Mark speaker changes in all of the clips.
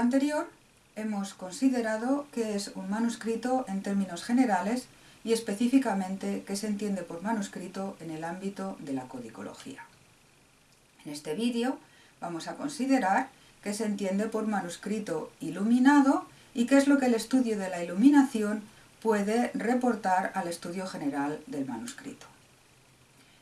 Speaker 1: anterior hemos considerado qué es un manuscrito en términos generales y específicamente qué se entiende por manuscrito en el ámbito de la codicología. En este vídeo vamos a considerar qué se entiende por manuscrito iluminado y qué es lo que el estudio de la iluminación puede reportar al estudio general del manuscrito.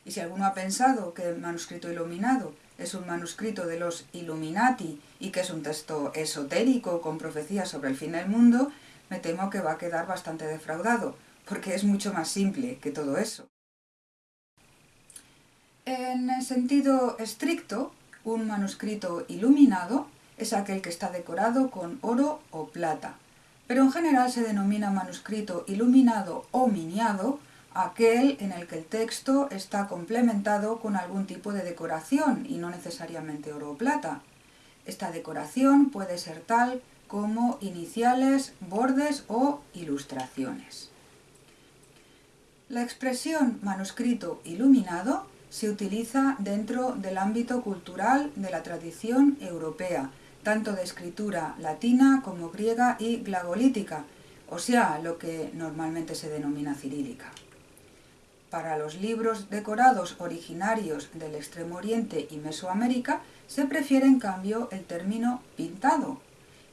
Speaker 1: Y si alguno ha pensado que el manuscrito iluminado es un manuscrito de los Illuminati y que es un texto esotérico con profecías sobre el fin del mundo, me temo que va a quedar bastante defraudado, porque es mucho más simple que todo eso. En el sentido estricto, un manuscrito iluminado es aquel que está decorado con oro o plata, pero en general se denomina manuscrito iluminado o miniado aquel en el que el texto está complementado con algún tipo de decoración y no necesariamente oro o plata. Esta decoración puede ser tal como iniciales, bordes o ilustraciones. La expresión manuscrito iluminado se utiliza dentro del ámbito cultural de la tradición europea, tanto de escritura latina como griega y glagolítica, o sea, lo que normalmente se denomina cirílica. Para los libros decorados originarios del Extremo Oriente y Mesoamérica se prefiere en cambio el término pintado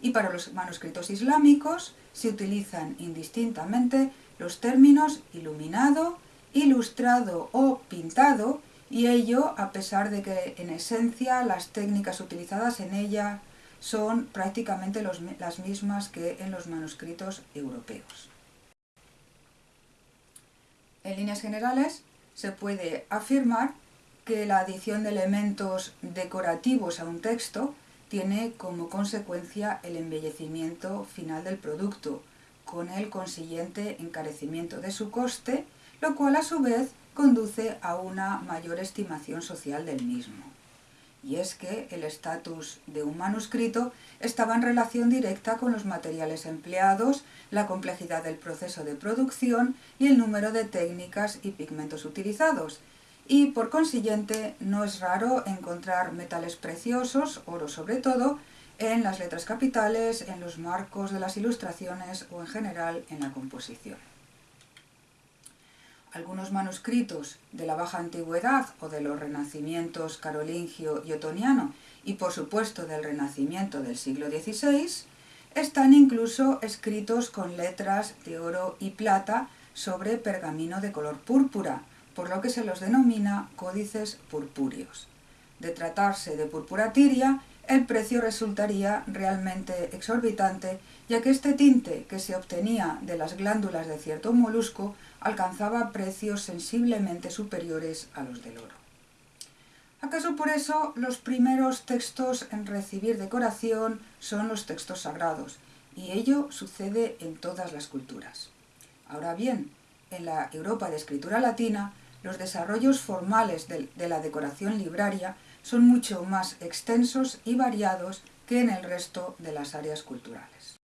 Speaker 1: y para los manuscritos islámicos se utilizan indistintamente los términos iluminado, ilustrado o pintado y ello a pesar de que en esencia las técnicas utilizadas en ella son prácticamente las mismas que en los manuscritos europeos. En líneas generales, se puede afirmar que la adición de elementos decorativos a un texto tiene como consecuencia el embellecimiento final del producto, con el consiguiente encarecimiento de su coste, lo cual a su vez conduce a una mayor estimación social del mismo y es que el estatus de un manuscrito estaba en relación directa con los materiales empleados, la complejidad del proceso de producción y el número de técnicas y pigmentos utilizados, y por consiguiente no es raro encontrar metales preciosos, oro sobre todo, en las letras capitales, en los marcos de las ilustraciones o en general en la composición algunos manuscritos de la Baja Antigüedad o de los renacimientos carolingio y otoniano y por supuesto del renacimiento del siglo XVI, están incluso escritos con letras de oro y plata sobre pergamino de color púrpura, por lo que se los denomina códices purpúreos. De tratarse de púrpura tiria, el precio resultaría realmente exorbitante, ya que este tinte que se obtenía de las glándulas de cierto molusco alcanzaba precios sensiblemente superiores a los del oro. ¿Acaso por eso los primeros textos en recibir decoración son los textos sagrados? Y ello sucede en todas las culturas. Ahora bien, en la Europa de escritura latina, los desarrollos formales de, la decoración libraria son mucho más extensos y variados que en el resto de las áreas culturales.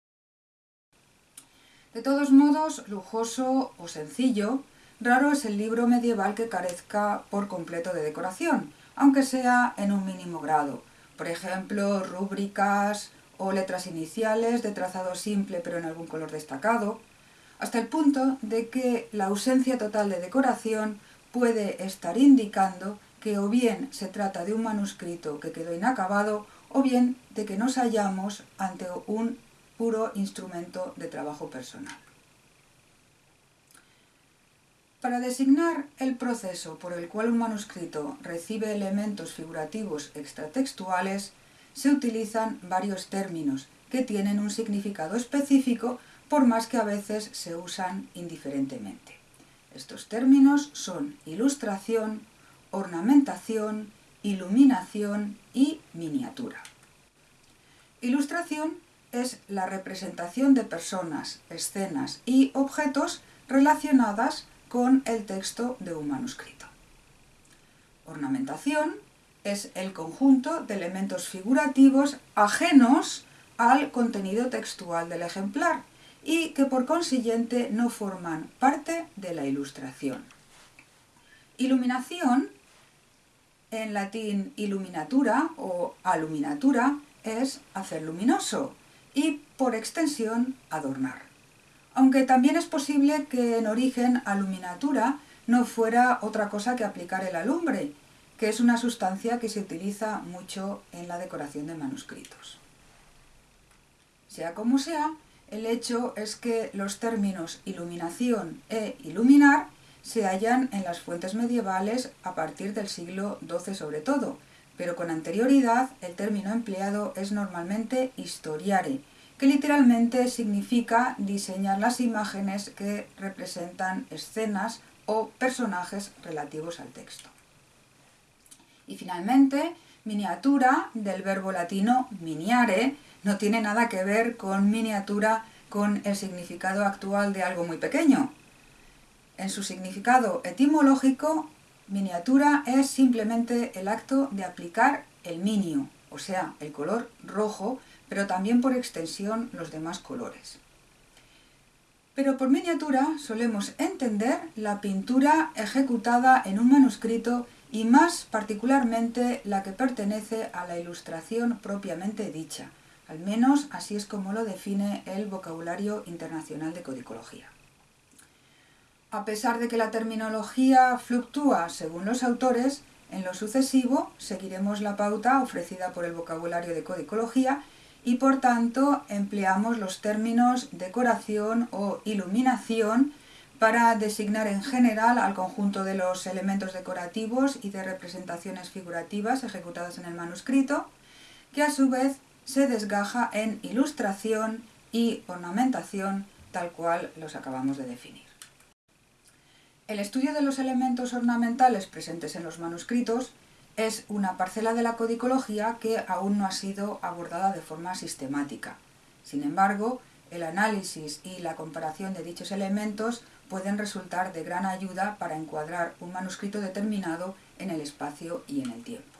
Speaker 1: De todos modos, lujoso o sencillo, raro es el libro medieval que carezca por completo de decoración, aunque sea en un mínimo grado. Por ejemplo, rúbricas o letras iniciales de trazado simple pero en algún color destacado, hasta el punto de que la ausencia total de decoración puede estar indicando que o bien se trata de un manuscrito que quedó inacabado o bien de que nos hallamos ante un puro instrumento de trabajo personal. Para designar el proceso por el cual un manuscrito recibe elementos figurativos extratextuales, se utilizan varios términos que tienen un significado específico por más que a veces se usan indiferentemente. Estos términos son ilustración, ornamentación, iluminación y miniatura. Ilustración es la representación de personas, escenas y objetos relacionadas con el texto de un manuscrito. Ornamentación es el conjunto de elementos figurativos ajenos al contenido textual del ejemplar y que por consiguiente no forman parte de la ilustración. Iluminación, en latín illuminatura o aluminatura, es hacer luminoso, y, por extensión, adornar. Aunque también es posible que en origen aluminatura no fuera otra cosa que aplicar el alumbre, que es una sustancia que se utiliza mucho en la decoración de manuscritos. Sea como sea, el hecho es que los términos iluminación e iluminar se hallan en las fuentes medievales a partir del siglo XII sobre todo, pero con anterioridad el término empleado es normalmente historiare, que literalmente significa diseñar las imágenes que representan escenas o personajes relativos al texto. Y finalmente, miniatura, del verbo latino miniare, no tiene nada que ver con miniatura con el significado actual de algo muy pequeño. En su significado etimológico, miniatura es simplemente el acto de aplicar el minio, o sea, el color rojo, pero también por extensión los demás colores. Pero por miniatura solemos entender la pintura ejecutada en un manuscrito y más particularmente la que pertenece a la ilustración propiamente dicha. Al menos así es como lo define el vocabulario internacional de codicología. A pesar de que la terminología fluctúa según los autores, en lo sucesivo seguiremos la pauta ofrecida por el vocabulario de codicología y por tanto empleamos los términos decoración o iluminación para designar en general al conjunto de los elementos decorativos y de representaciones figurativas ejecutadas en el manuscrito, que a su vez se desgaja en ilustración y ornamentación tal cual los acabamos de definir. El estudio de los elementos ornamentales presentes en los manuscritos es una parcela de la codicología que aún no ha sido abordada de forma sistemática. Sin embargo, el análisis y la comparación de dichos elementos pueden resultar de gran ayuda para encuadrar un manuscrito determinado en el espacio y en el tiempo.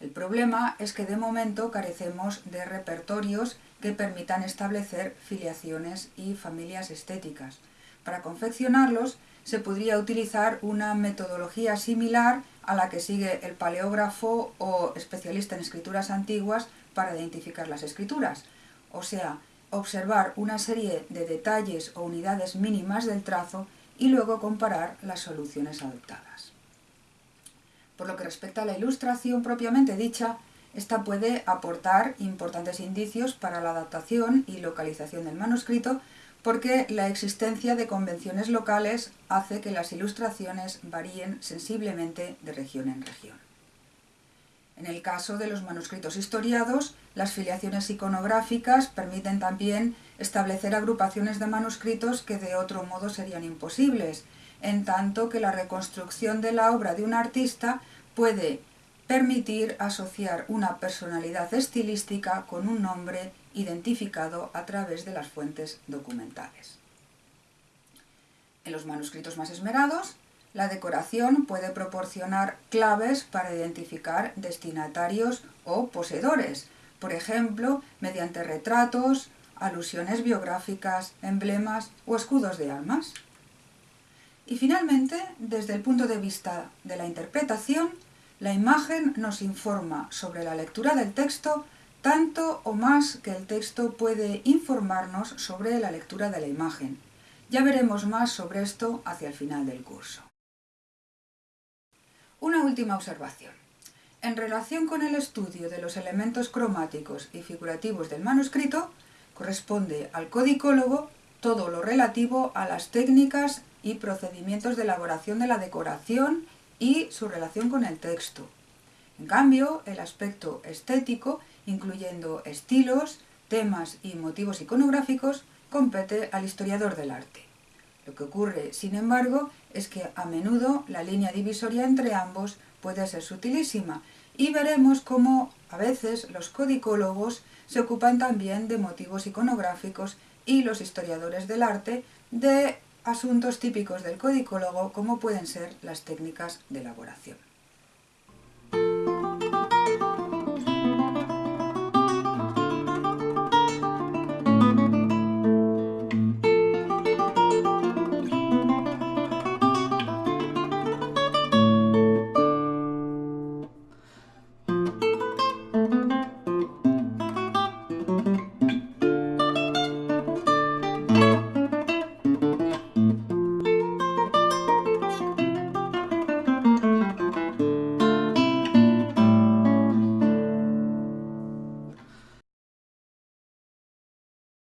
Speaker 1: El problema es que de momento carecemos de repertorios que permitan establecer filiaciones y familias estéticas. Para confeccionarlos se podría utilizar una metodología similar a la que sigue el paleógrafo o especialista en escrituras antiguas para identificar las escrituras, o sea, observar una serie de detalles o unidades mínimas del trazo y luego comparar las soluciones adoptadas. Por lo que respecta a la ilustración propiamente dicha, esta puede aportar importantes indicios para la adaptación y localización del manuscrito porque la existencia de convenciones locales hace que las ilustraciones varíen sensiblemente de región en región. En el caso de los manuscritos historiados, las filiaciones iconográficas permiten también establecer agrupaciones de manuscritos que de otro modo serían imposibles, en tanto que la reconstrucción de la obra de un artista puede permitir asociar una personalidad estilística con un nombre identificado a través de las fuentes documentales. En los manuscritos más esmerados, la decoración puede proporcionar claves para identificar destinatarios o poseedores, por ejemplo, mediante retratos, alusiones biográficas, emblemas o escudos de armas. Y finalmente, desde el punto de vista de la interpretación, la imagen nos informa sobre la lectura del texto tanto o más que el texto puede informarnos sobre la lectura de la imagen. Ya veremos más sobre esto hacia el final del curso. Una última observación. En relación con el estudio de los elementos cromáticos y figurativos del manuscrito, corresponde al codicólogo todo lo relativo a las técnicas y procedimientos de elaboración de la decoración y su relación con el texto. En cambio, el aspecto estético incluyendo estilos, temas y motivos iconográficos, compete al historiador del arte. Lo que ocurre, sin embargo, es que a menudo la línea divisoria entre ambos puede ser sutilísima y veremos cómo a veces los codicólogos se ocupan también de motivos iconográficos y los historiadores del arte de asuntos típicos del codicólogo como pueden ser las técnicas de elaboración.